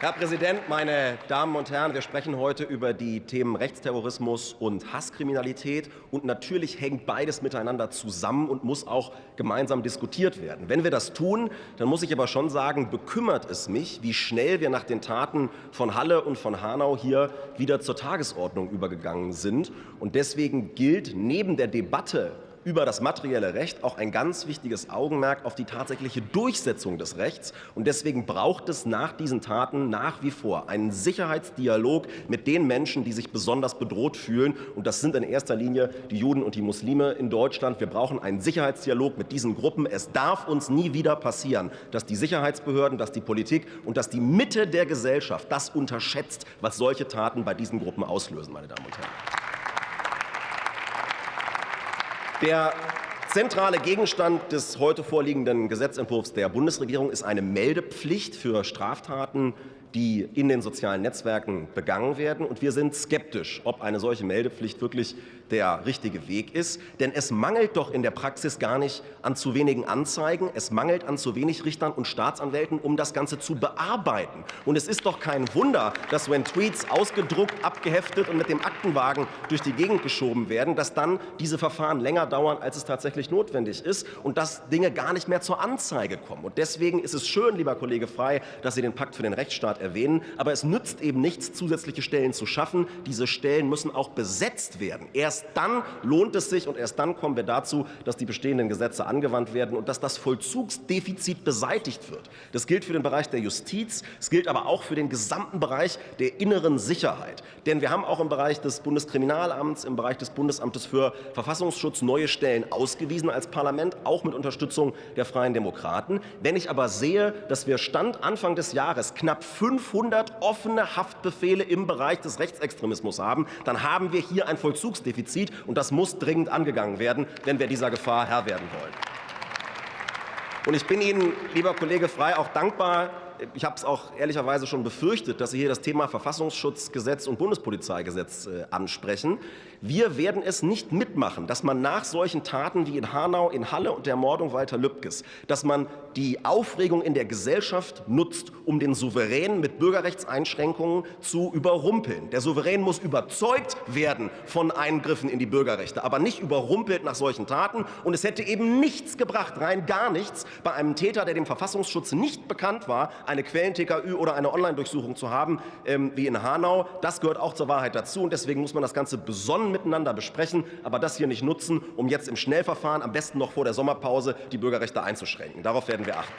Herr Präsident, meine Damen und Herren! Wir sprechen heute über die Themen Rechtsterrorismus und Hasskriminalität. Und natürlich hängt beides miteinander zusammen und muss auch gemeinsam diskutiert werden. Wenn wir das tun, dann muss ich aber schon sagen, bekümmert es mich, wie schnell wir nach den Taten von Halle und von Hanau hier wieder zur Tagesordnung übergegangen sind. Und deswegen gilt neben der Debatte über das materielle Recht auch ein ganz wichtiges Augenmerk auf die tatsächliche Durchsetzung des Rechts. Und deswegen braucht es nach diesen Taten nach wie vor einen Sicherheitsdialog mit den Menschen, die sich besonders bedroht fühlen. Und das sind in erster Linie die Juden und die Muslime in Deutschland. Wir brauchen einen Sicherheitsdialog mit diesen Gruppen. Es darf uns nie wieder passieren, dass die Sicherheitsbehörden, dass die Politik und dass die Mitte der Gesellschaft das unterschätzt, was solche Taten bei diesen Gruppen auslösen, meine Damen und Herren. Der zentrale Gegenstand des heute vorliegenden Gesetzentwurfs der Bundesregierung ist eine Meldepflicht für Straftaten die in den sozialen Netzwerken begangen werden. Und wir sind skeptisch, ob eine solche Meldepflicht wirklich der richtige Weg ist. Denn es mangelt doch in der Praxis gar nicht an zu wenigen Anzeigen. Es mangelt an zu wenig Richtern und Staatsanwälten, um das Ganze zu bearbeiten. Und es ist doch kein Wunder, dass wenn Tweets ausgedruckt, abgeheftet und mit dem Aktenwagen durch die Gegend geschoben werden, dass dann diese Verfahren länger dauern, als es tatsächlich notwendig ist und dass Dinge gar nicht mehr zur Anzeige kommen. Und deswegen ist es schön, lieber Kollege Frey, dass Sie den Pakt für den Rechtsstaat erwähnen. Aber es nützt eben nichts, zusätzliche Stellen zu schaffen. Diese Stellen müssen auch besetzt werden. Erst dann lohnt es sich und erst dann kommen wir dazu, dass die bestehenden Gesetze angewandt werden und dass das Vollzugsdefizit beseitigt wird. Das gilt für den Bereich der Justiz, es gilt aber auch für den gesamten Bereich der inneren Sicherheit. Denn wir haben auch im Bereich des Bundeskriminalamts, im Bereich des Bundesamtes für Verfassungsschutz neue Stellen ausgewiesen als Parlament, auch mit Unterstützung der Freien Demokraten. Wenn ich aber sehe, dass wir Stand Anfang des Jahres knapp 500 offene Haftbefehle im Bereich des Rechtsextremismus haben, dann haben wir hier ein Vollzugsdefizit, und das muss dringend angegangen werden, wenn wir dieser Gefahr Herr werden wollen. Und ich bin Ihnen, lieber Kollege Frey, auch dankbar, ich habe es auch ehrlicherweise schon befürchtet, dass Sie hier das Thema Verfassungsschutzgesetz und Bundespolizeigesetz äh, ansprechen. Wir werden es nicht mitmachen, dass man nach solchen Taten wie in Hanau, in Halle und der Mordung Walter Lübkes, dass man die Aufregung in der Gesellschaft nutzt, um den Souverän mit Bürgerrechtseinschränkungen zu überrumpeln. Der Souverän muss überzeugt werden von Eingriffen in die Bürgerrechte, aber nicht überrumpelt nach solchen Taten. Und es hätte eben nichts gebracht, rein gar nichts, bei einem Täter, der dem Verfassungsschutz nicht bekannt war, eine Quellen-TKÜ oder eine Online-Durchsuchung zu haben, ähm, wie in Hanau. Das gehört auch zur Wahrheit dazu. Und deswegen muss man das Ganze besonnen miteinander besprechen, aber das hier nicht nutzen, um jetzt im Schnellverfahren, am besten noch vor der Sommerpause, die Bürgerrechte einzuschränken. Darauf werden wir achten.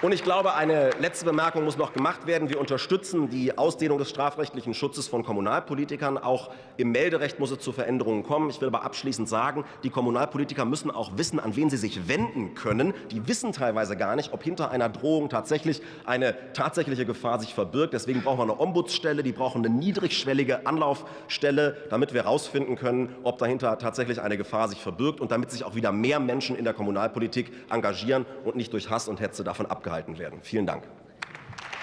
Und ich glaube, eine letzte Bemerkung muss noch gemacht werden. Wir unterstützen die Ausdehnung des strafrechtlichen Schutzes von Kommunalpolitikern. Auch im Melderecht muss es zu Veränderungen kommen. Ich will aber abschließend sagen, die Kommunalpolitiker müssen auch wissen, an wen sie sich wenden können. Die wissen teilweise gar nicht, ob hinter einer Drohung tatsächlich eine tatsächliche Gefahr sich verbirgt. Deswegen brauchen wir eine Ombudsstelle, die brauchen eine niedrigschwellige Anlaufstelle, damit wir herausfinden können, ob dahinter tatsächlich eine Gefahr sich verbirgt und damit sich auch wieder mehr Menschen in der Kommunalpolitik engagieren und nicht durch Hass und Hetze davon abgehalten werden. Vielen Dank.